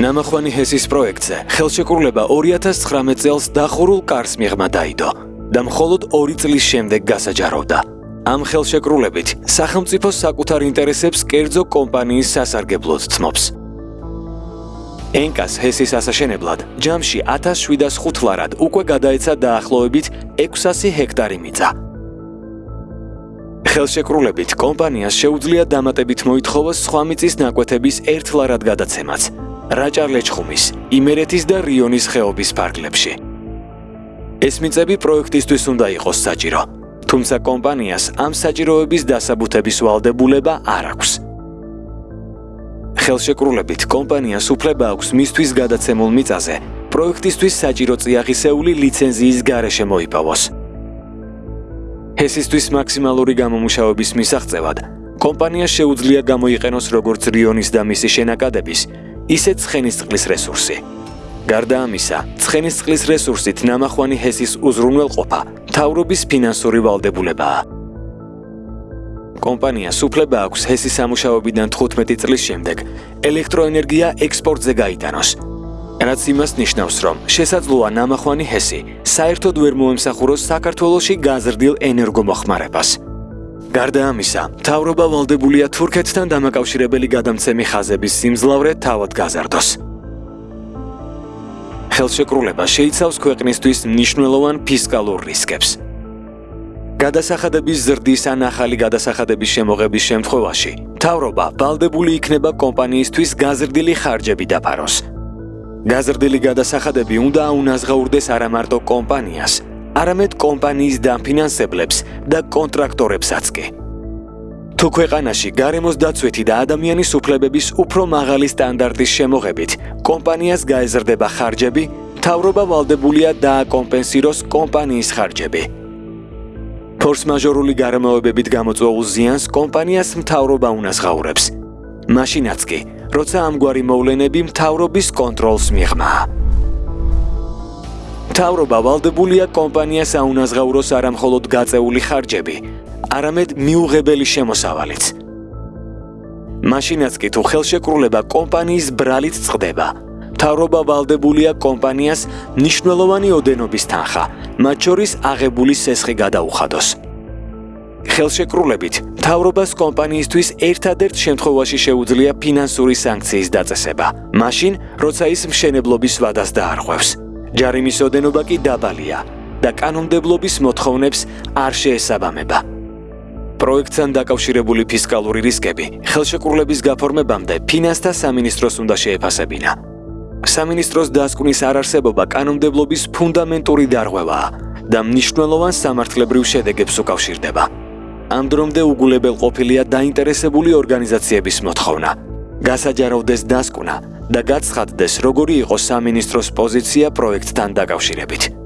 ნამახვანი ჰესის პროექტზე ხელშეკრულება 2019 წელს დახურულ კარს მიღმა დაიდო და მხოლოდ 2 წლის შემდეგ გასაჯაროვდა. ამ ხელშეკრულებით სახელმწიფო საკუთარ ინტერესებს კერძო კომპანიის სასარგებლოდ ცნობს. ენკას ჰესის ასაშენებლად ჯამში 1705 ლარად უკვე გადაეცა დაახლოებით 600 ჰექტარი მიწა. ხელშეკრულებით კომპანიას შეუძლია დამატებით მოითხოვოს სხვა მიწის ნაკვეთების 1 ლარად გადაცემაც. რაჭარ-ლეჩხუმის, იმერეთის და რიონის ხეობის ფარგლებში. ეს მიწები პროექტისთვის უნდა იყოს საჭირო, თუმცა კომპანიას ამ საჭიროების დასაბუთების ვალდებულება არ აქვს. ხელშეკრულებით კომპანიას უფლება აქვს მისთვის გადაცემულ მიწაზე პროექტისთვის საჭირო წიაღისეული ლიცენზიის გარეშე მოიპოვოს. ესისთვის მაქსიმალური გამომუშავების მისაღწევად კომპანიას შეუძლია გამოიყენოს როგორც რიონის და მისი შენაკადების ისე ცხენისწყლის რესურსი. გარდა ამისა, ცხენისწყლის რესურსით ნამახვანი ჰესის უზრუნველყოფა თავრობის ფინანსური ვალდებულებაა. კომპანიას უფლება აქვს ჰესის სამუშაოებიდან 15 წლის შემდეგ ელექტროენერგია ექსპორტზე გაიტანოს. რაც იმას ნიშნავს, რომ შესაძლოა ნამახვანი ჰესი საერთოდ ვერ მოემსახუროს საქართველოსი გაზრდილ ენერგომოხმარებას. გარდა ამისა, თავრობა ვალდებულია თურქეთთან დამაკავშირებელი გადამცემი ხაზების სიმძლავრე თავად გაზარდოს. ხელშეკრულება შეიცავს ქვეყნისთვის მნიშვნელოვან ფისკალურ რისკებს. გადასახადების ზრდის ან ახალი გადასახადების შემოღების შემთხვევაში, თავრობა ვალდებული იქნება კომპანიისთვის გაზრდილი ხარჯები დაფაროს. გაზრდილი გადასახადები უნდა აუნაზღაურდეს არა მარტო კომპანიას, არამედ კომპანიის დაფინანსებლებს და კონტრაქტორებსაც კი. თუ ქვეყანაში გარემოს დაცვითი და ადამიანის უფლებების უფრო მაღალი სტანდარტის შემოღებით კომპანიას გაეზრდება ხარჯები, თავრობა ვალდებულია დააკომპენსიროს კომპანიის ხარჯები. ფორს-მაჟორული გარემოებებით გამოწვეულ ზიანს კომპანიას მთავრობა უნაზღაურებს. მაშინაც კი, როცა ამგვარი მოვლენები მთავრობის კონტროლს მიიღმა. მთავრობა ვალდებულია კომპანიას აუნაზღაუროს არამხოლოდ გაწეული ხარჯები, არამედ მიუღებელი შემოსავალიც. მაშინაც კი თუ ხელშეკრულება კომპანიის ბრალით წდება, მთავრობა ვალდებულია კომპანიას ნიშნულოვანი ოდენობის თანხა, მათ შორის აღებული სესხი გადაუხადოს. ხელშეკრულებით მთავრობას კომპანიისთვის ერთადერთ შემთხვევაში შეუძლია ფინანსური სანქციის დაწესება, მაშინ, როცა ის მშენებლობის ვადას დაარღვევს. ჯარიმის ოდენობა კი დაბალია და კანონმდებლობის მოთხოვნებს არ შეესაბამება. პროექტთან დაკავშირებული ფისკალური რისკები ხელშეკრულების გაფორმებამდე ფინანსთა სამინისტროს უნდა შეეფასებინა. სამინისტროს დასკვნის არარსებობა კანონმდებლობის ფუნდამენტური დარღვევაა და მნიშვნელოვან სამართლებრივ შედეგებს უკავშირდება. ამ დრომდე უგულებელ ყოფილია დაინტერესებული ორგანიზაციების მოთხოვნა. გასაჯაროვდეს დასკვნა და გაცხადდეს, როგორი იყო სამინისტროს პოზიცია პროექტთან დაკავშირებით.